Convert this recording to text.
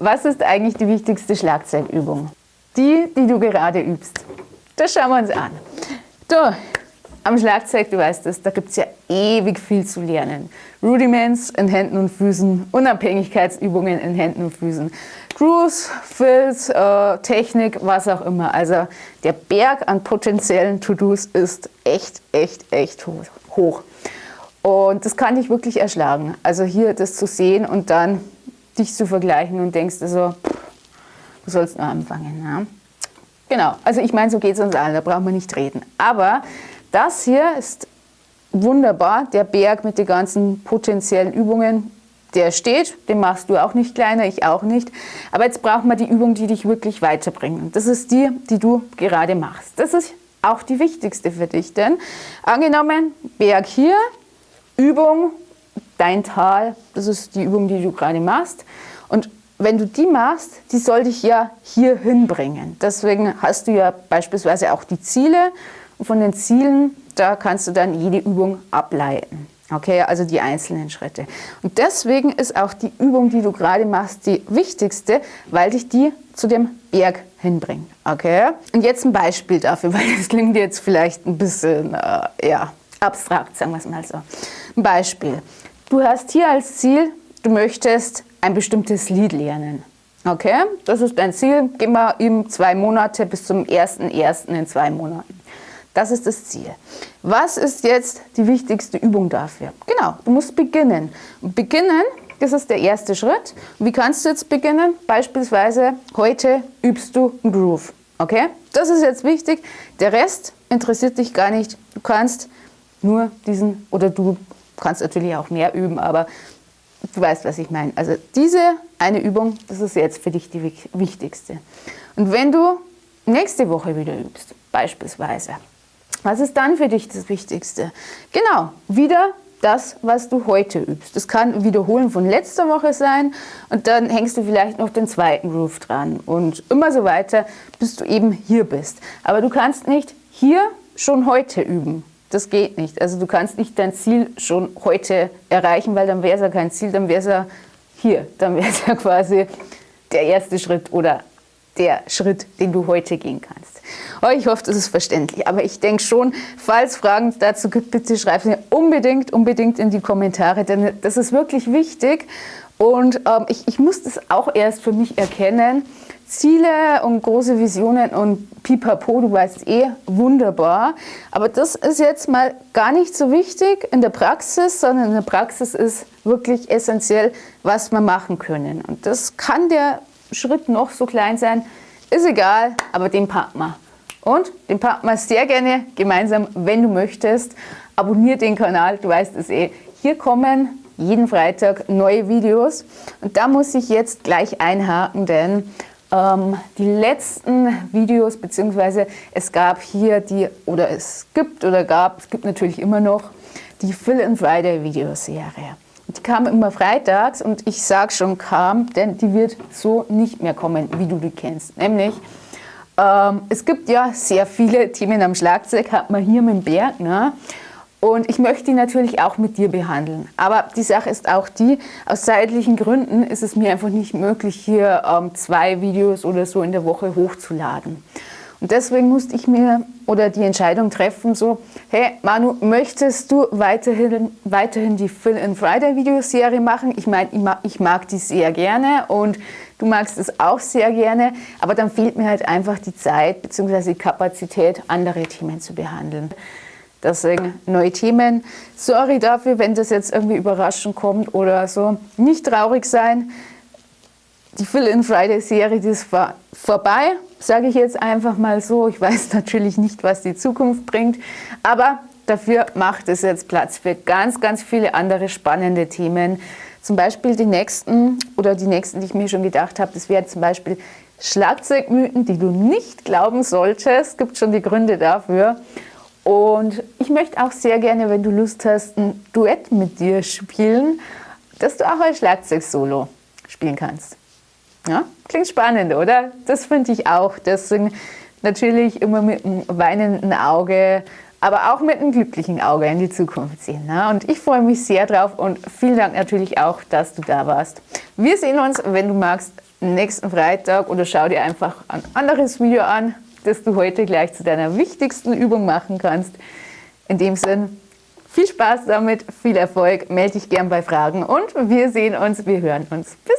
Was ist eigentlich die wichtigste Schlagzeugübung? Die, die du gerade übst. Das schauen wir uns an. Du, am Schlagzeug, du weißt es, da gibt es ja ewig viel zu lernen. Rudiments in Händen und Füßen, Unabhängigkeitsübungen in Händen und Füßen, Grooves, Fills, äh, Technik, was auch immer. Also der Berg an potenziellen To-Dos ist echt, echt, echt hoch. Und das kann dich wirklich erschlagen. Also hier das zu sehen und dann dich zu vergleichen und denkst also, du sollst nur anfangen. Ja? Genau, also ich meine, so geht es uns allen, da brauchen wir nicht reden. Aber das hier ist wunderbar, der Berg mit den ganzen potenziellen Übungen, der steht, den machst du auch nicht kleiner, ich auch nicht. Aber jetzt brauchen wir die Übung, die dich wirklich weiterbringen. Das ist die, die du gerade machst. Das ist auch die wichtigste für dich, denn angenommen, Berg hier, Übung, dein Tal, das ist die Übung, die du gerade machst. Und wenn du die machst, die soll dich ja hier hinbringen. Deswegen hast du ja beispielsweise auch die Ziele. Und von den Zielen, da kannst du dann jede Übung ableiten. Okay, also die einzelnen Schritte. Und deswegen ist auch die Übung, die du gerade machst, die wichtigste, weil dich die zu dem Berg hinbringt. Okay? Und jetzt ein Beispiel dafür, weil das klingt jetzt vielleicht ein bisschen äh, ja, abstrakt, sagen wir es mal so. Ein Beispiel. Du hast hier als Ziel, du möchtest ein bestimmtes Lied lernen. Okay, das ist dein Ziel. Geh mal eben zwei Monate bis zum 1.1. in zwei Monaten. Das ist das Ziel. Was ist jetzt die wichtigste Übung dafür? Genau, du musst beginnen. Beginnen, das ist der erste Schritt. Wie kannst du jetzt beginnen? Beispielsweise, heute übst du einen Groove. Okay, das ist jetzt wichtig. Der Rest interessiert dich gar nicht. Du kannst nur diesen, oder du kannst natürlich auch mehr üben, aber du weißt, was ich meine. Also diese eine Übung, das ist jetzt für dich die wichtigste. Und wenn du nächste Woche wieder übst, beispielsweise, was ist dann für dich das Wichtigste? Genau, wieder das, was du heute übst. Das kann Wiederholen von letzter Woche sein und dann hängst du vielleicht noch den zweiten Groove dran und immer so weiter, bis du eben hier bist. Aber du kannst nicht hier schon heute üben. Das geht nicht. Also du kannst nicht dein Ziel schon heute erreichen, weil dann wäre es ja kein Ziel, dann wäre es ja hier. Dann wäre es ja quasi der erste Schritt oder der Schritt, den du heute gehen kannst. Oh, ich hoffe, das ist verständlich. Aber ich denke schon, falls Fragen dazu gibt, bitte schreib sie unbedingt, unbedingt in die Kommentare, denn das ist wirklich wichtig. Und ähm, ich, ich muss das auch erst für mich erkennen, Ziele und große Visionen und pipapo, du weißt eh, wunderbar. Aber das ist jetzt mal gar nicht so wichtig in der Praxis, sondern in der Praxis ist wirklich essentiell, was wir machen können. Und das kann der Schritt noch so klein sein, ist egal, aber den packen wir. Und den packen wir sehr gerne gemeinsam, wenn du möchtest. Abonnier den Kanal, du weißt es eh. Hier kommen jeden Freitag neue Videos. Und da muss ich jetzt gleich einhaken, denn die letzten Videos, beziehungsweise es gab hier die, oder es gibt oder gab, es gibt natürlich immer noch, die and Friday Videoserie. Die kam immer freitags und ich sage schon kam, denn die wird so nicht mehr kommen, wie du die kennst. Nämlich, ähm, es gibt ja sehr viele Themen am Schlagzeug, hat man hier mit dem Berg. Ne? Und ich möchte die natürlich auch mit dir behandeln. Aber die Sache ist auch die, aus zeitlichen Gründen ist es mir einfach nicht möglich, hier ähm, zwei Videos oder so in der Woche hochzuladen. Und deswegen musste ich mir oder die Entscheidung treffen, so, hey Manu, möchtest du weiterhin, weiterhin die Phil and Friday Videoserie machen? Ich meine, ich mag, ich mag die sehr gerne und du magst es auch sehr gerne, aber dann fehlt mir halt einfach die Zeit bzw. die Kapazität, andere Themen zu behandeln. Deswegen neue Themen. Sorry dafür, wenn das jetzt irgendwie überraschend kommt oder so. Nicht traurig sein. Die Fill-in Friday-Serie, die ist vorbei, sage ich jetzt einfach mal so. Ich weiß natürlich nicht, was die Zukunft bringt, aber dafür macht es jetzt Platz für ganz, ganz viele andere spannende Themen. Zum Beispiel die nächsten oder die nächsten, die ich mir schon gedacht habe, das wäre zum Beispiel Schlagzeugmythen, die du nicht glauben solltest. Es gibt schon die Gründe dafür. Und ich möchte auch sehr gerne, wenn du Lust hast, ein Duett mit dir spielen, dass du auch ein Schlagzeug-Solo spielen kannst. Ja? Klingt spannend, oder? Das finde ich auch. Deswegen natürlich immer mit einem weinenden Auge, aber auch mit einem glücklichen Auge in die Zukunft sehen. Ne? Und ich freue mich sehr drauf und vielen Dank natürlich auch, dass du da warst. Wir sehen uns, wenn du magst, nächsten Freitag oder schau dir einfach ein anderes Video an, das du heute gleich zu deiner wichtigsten Übung machen kannst. In dem Sinn, viel Spaß damit, viel Erfolg, melde dich gern bei Fragen und wir sehen uns, wir hören uns. Bis!